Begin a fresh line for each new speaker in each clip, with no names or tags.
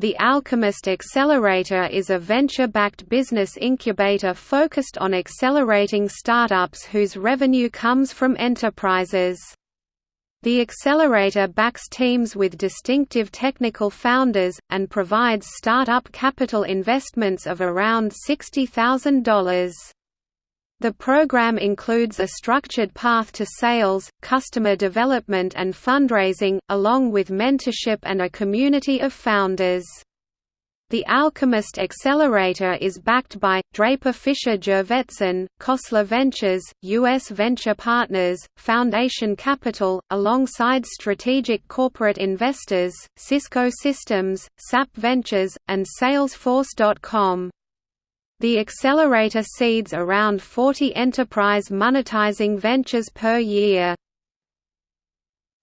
The Alchemist Accelerator is a venture-backed business incubator focused on accelerating startups whose revenue comes from enterprises. The accelerator backs teams with distinctive technical founders, and provides startup capital investments of around $60,000. The program includes a structured path to sales, customer development and fundraising, along with mentorship and a community of founders. The Alchemist Accelerator is backed by, Draper Fisher Jurvetson, Khosla Ventures, U.S. Venture Partners, Foundation Capital, alongside strategic corporate investors, Cisco Systems, SAP Ventures, and Salesforce.com. The accelerator seeds around 40 enterprise monetizing ventures per year.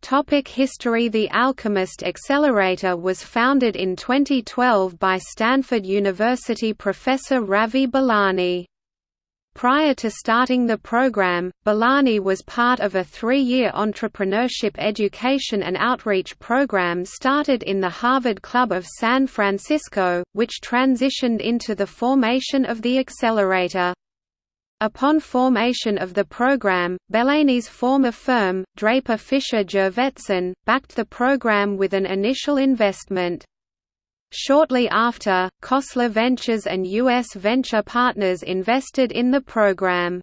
Topic history The Alchemist Accelerator was founded in 2012 by Stanford University professor Ravi Belani. Prior to starting the program, Belani was part of a three-year entrepreneurship education and outreach program started in the Harvard Club of San Francisco, which transitioned into the formation of the accelerator. Upon formation of the program, Belani's former firm, Draper Fisher Jurvetson, backed the program with an initial investment. Shortly after, Khosla Ventures and U.S. venture partners invested in the program.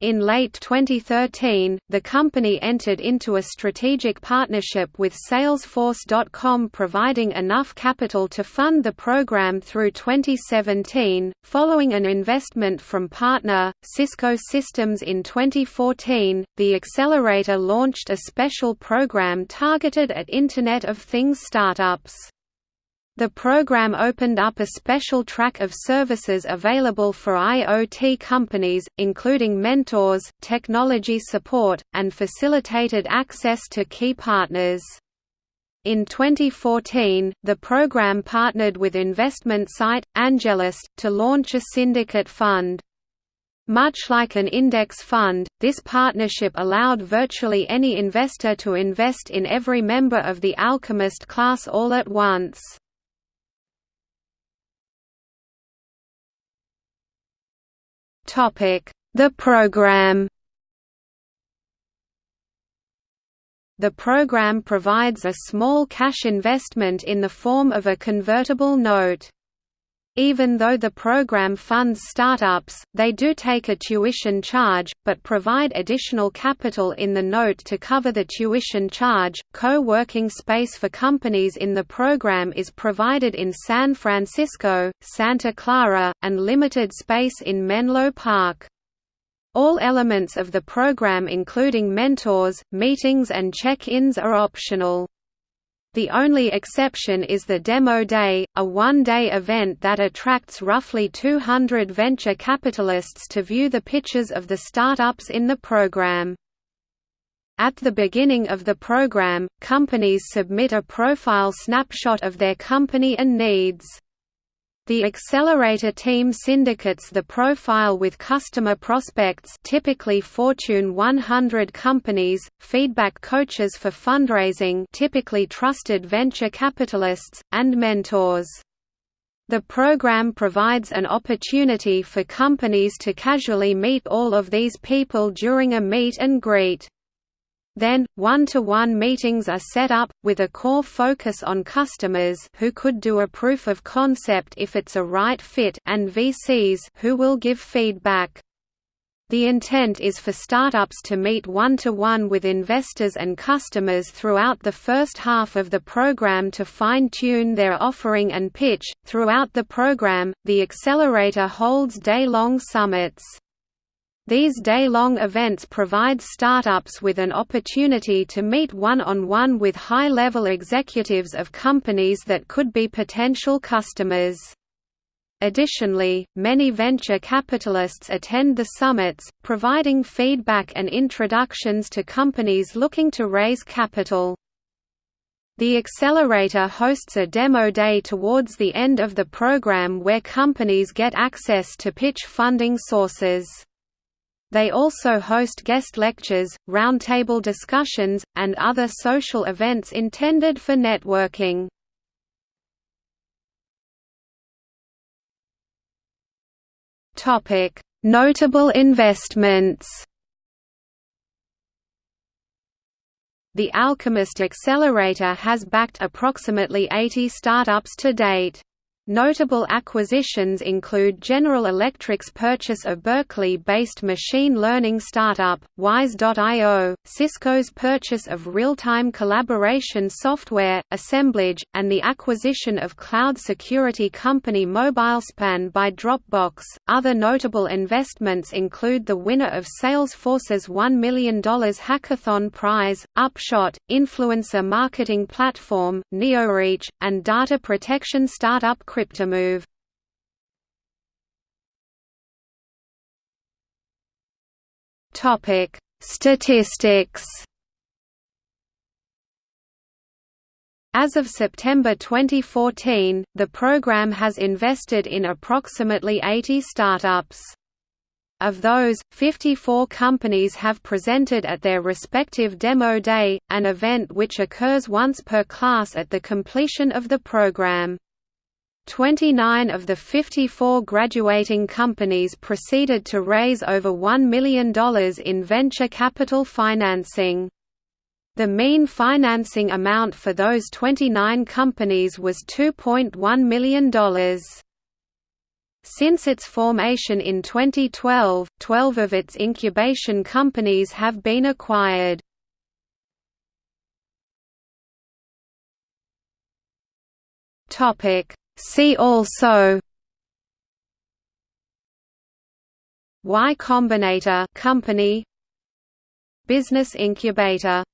In late 2013, the company entered into a strategic partnership with Salesforce.com providing enough capital to fund the program through 2017. Following an investment from partner, Cisco Systems in 2014, the accelerator launched a special program targeted at Internet of Things startups. The program opened up a special track of services available for IoT companies, including mentors, technology support, and facilitated access to key partners. In 2014, the program partnered with investment site, AngelList, to launch a syndicate fund. Much like an index fund, this partnership allowed virtually any investor to invest in every member of the Alchemist class all at once. The program The program provides a small cash investment in the form of a convertible note. Even though the program funds startups, they do take a tuition charge, but provide additional capital in the note to cover the tuition charge. Co working space for companies in the program is provided in San Francisco, Santa Clara, and limited space in Menlo Park. All elements of the program including mentors, meetings and check-ins are optional. The only exception is the Demo Day, a one-day event that attracts roughly 200 venture capitalists to view the pitches of the startups in the program. At the beginning of the program, companies submit a profile snapshot of their company and needs. The accelerator team syndicates the profile with customer prospects typically Fortune 100 companies, feedback coaches for fundraising typically trusted venture capitalists, and mentors. The program provides an opportunity for companies to casually meet all of these people during a meet and greet. Then, one-to-one -one meetings are set up, with a core focus on customers who could do a proof of concept if it's a right fit and VCs who will give feedback. The intent is for startups to meet one-to-one -one with investors and customers throughout the first half of the program to fine-tune their offering and pitch. Throughout the program, the accelerator holds day-long summits. These day-long events provide startups with an opportunity to meet one-on-one -on -one with high-level executives of companies that could be potential customers. Additionally, many venture capitalists attend the summits, providing feedback and introductions to companies looking to raise capital. The accelerator hosts a demo day towards the end of the program where companies get access to pitch funding sources. They also host guest lectures, roundtable discussions, and other social events intended for networking. Notable investments The Alchemist Accelerator has backed approximately 80 startups to date. Notable acquisitions include General Electric's purchase of Berkeley-based machine learning startup, Wise.io, Cisco's purchase of real-time collaboration software, Assemblage, and the acquisition of cloud security company MobileSpan by Dropbox. Other notable investments include the winner of Salesforce's $1 million hackathon prize, Upshot, influencer marketing platform, NeoReach, and data protection startup Cryptomove Topic: Statistics. As of September 2014, the program has invested in approximately 80 startups. Of those, 54 companies have presented at their respective Demo Day, an event which occurs once per class at the completion of the program. 29 of the 54 graduating companies proceeded to raise over $1 million in venture capital financing. The mean financing amount for those 29 companies was $2.1 million. Since its formation in 2012, 12 of its incubation companies have been acquired. Topic See also Y Combinator company Business incubator